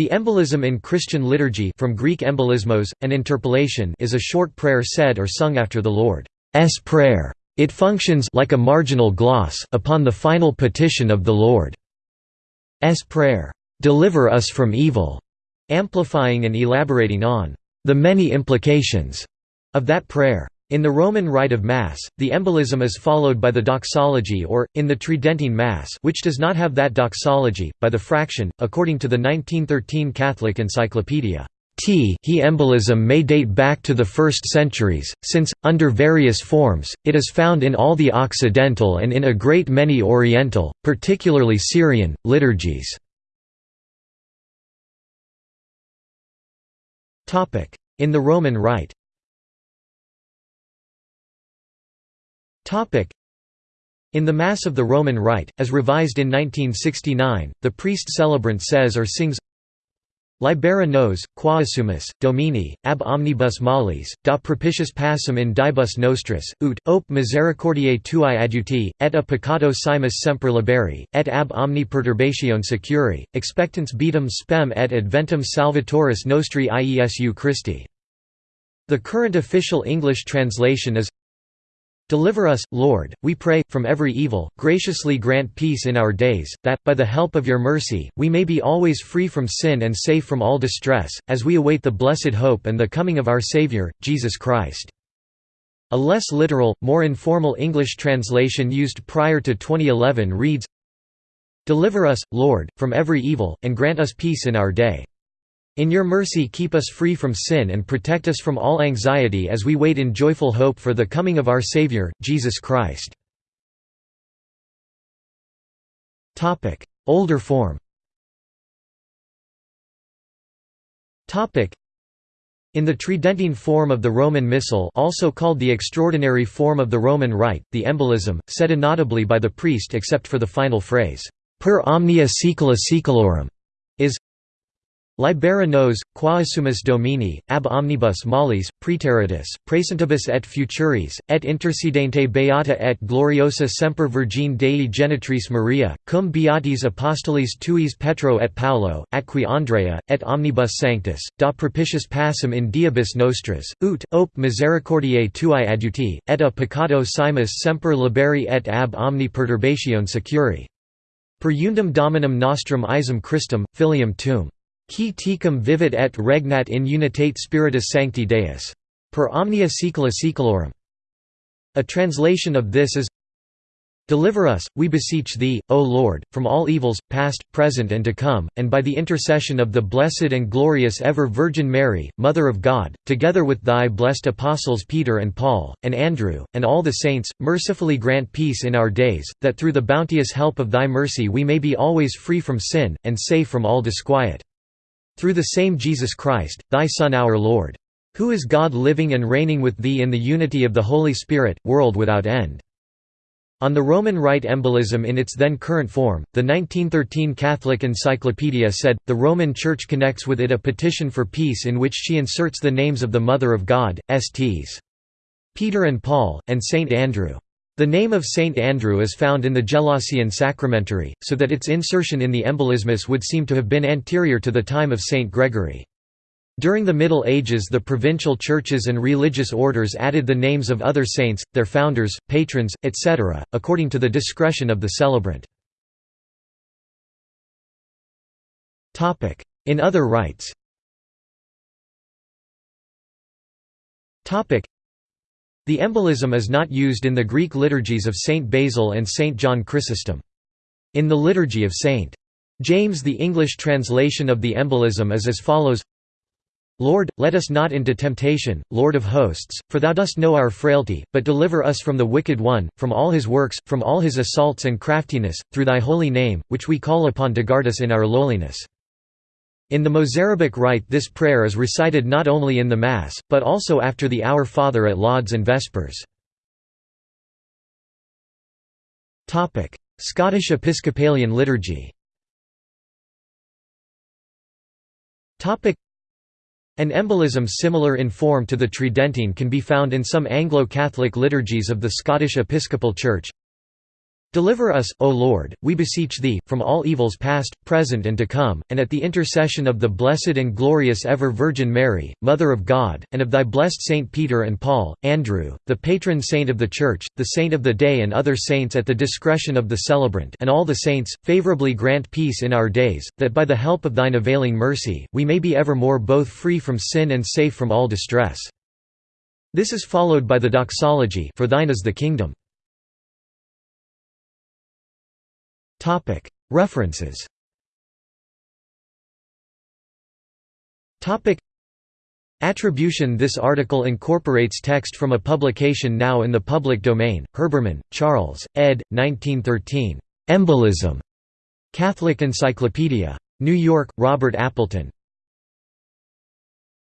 The embolism in Christian liturgy from Greek embolismos, an interpolation is a short prayer said or sung after the Lord's Prayer. It functions like a marginal gloss upon the final petition of the Lord's Prayer, "'Deliver us from evil'", amplifying and elaborating on "'the many implications' of that prayer. In the Roman rite of Mass, the embolism is followed by the doxology or, in the Tridentine Mass which does not have that doxology, by the fraction, according to the 1913 Catholic Encyclopedia. T he embolism may date back to the first centuries, since, under various forms, it is found in all the Occidental and in a great many Oriental, particularly Syrian, liturgies. In the Roman Rite In the Mass of the Roman Rite, as revised in 1969, the priest celebrant says or sings Libera nos, quaesumus, Domini, ab omnibus malis, da propitius passum in dibus nostris, ut, op misericordiae tuae adjuti, et a peccato simus semper liberi, et ab omni perturbatione securi, expectans beatum spem et adventum salvatoris nostri Iesu Christi. The current official English translation is Deliver us, Lord, we pray, from every evil, graciously grant peace in our days, that, by the help of your mercy, we may be always free from sin and safe from all distress, as we await the blessed hope and the coming of our Saviour, Jesus Christ." A less literal, more informal English translation used prior to 2011 reads, Deliver us, Lord, from every evil, and grant us peace in our day. In your mercy keep us free from sin and protect us from all anxiety as we wait in joyful hope for the coming of our Savior, Jesus Christ. Older form. In the Tridentine form of the Roman Missal also called the extraordinary form of the Roman Rite, the embolism, said inaudibly by the priest except for the final phrase, per omnia saecula saeculorum, is Libera nos, quaesumus domini, ab omnibus malis, praeteritus, praesentibus et futuris, et intercedente beata et gloriosa semper Virgine Dei Genitrix Maria, cum beatis apostolis tuis Petro et Paulo, atqui Andrea, et omnibus sanctus, da propitius passum in diebus nostris, ut, op misericordiae tuae adjuti, et a peccato simus semper liberi et ab omni perturbatione securi. Per undum dominum nostrum Iesum Christum, filium tuum. Qui tecum vivit et regnat in unitate spiritus sancti Deus. Per omnia saecula saeculorum. A translation of this is Deliver us, we beseech Thee, O Lord, from all evils, past, present and to come, and by the intercession of the blessed and glorious ever Virgin Mary, Mother of God, together with Thy blessed apostles Peter and Paul, and Andrew, and all the saints, mercifully grant peace in our days, that through the bounteous help of Thy mercy we may be always free from sin, and safe from all disquiet. Through the same Jesus Christ, thy Son our Lord. Who is God living and reigning with thee in the unity of the Holy Spirit, world without end. On the Roman Rite embolism in its then current form, the 1913 Catholic Encyclopedia said, the Roman Church connects with it a petition for peace in which she inserts the names of the Mother of God, Sts. Peter and Paul, and Saint Andrew. The name of Saint Andrew is found in the Gelasian Sacramentary, so that its insertion in the embolismus would seem to have been anterior to the time of Saint Gregory. During the Middle Ages the provincial churches and religious orders added the names of other saints, their founders, patrons, etc., according to the discretion of the celebrant. In other rites the embolism is not used in the Greek liturgies of Saint Basil and Saint John Chrysostom. In the liturgy of Saint James the English translation of the embolism is as follows Lord, let us not into temptation, Lord of hosts, for thou dost know our frailty, but deliver us from the wicked one, from all his works, from all his assaults and craftiness, through thy holy name, which we call upon to guard us in our lowliness. In the Mozarabic rite this prayer is recited not only in the Mass, but also after the Our Father at Lauds and Vespers. Scottish Episcopalian liturgy An embolism similar in form to the Tridentine can be found in some Anglo-Catholic liturgies of the Scottish Episcopal Church. Deliver us, O Lord, we beseech Thee, from all evils past, present and to come, and at the intercession of the blessed and glorious ever Virgin Mary, Mother of God, and of Thy blessed Saint Peter and Paul, Andrew, the patron saint of the Church, the saint of the day and other saints at the discretion of the celebrant and all the saints, favourably grant peace in our days, that by the help of Thine availing mercy, we may be evermore both free from sin and safe from all distress. This is followed by the doxology for Thine is the kingdom. References Attribution This article incorporates text from a publication now in the public domain, Herbermann, Charles, ed. 1913. Embolism. Catholic Encyclopedia. New York, Robert Appleton.